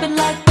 happen like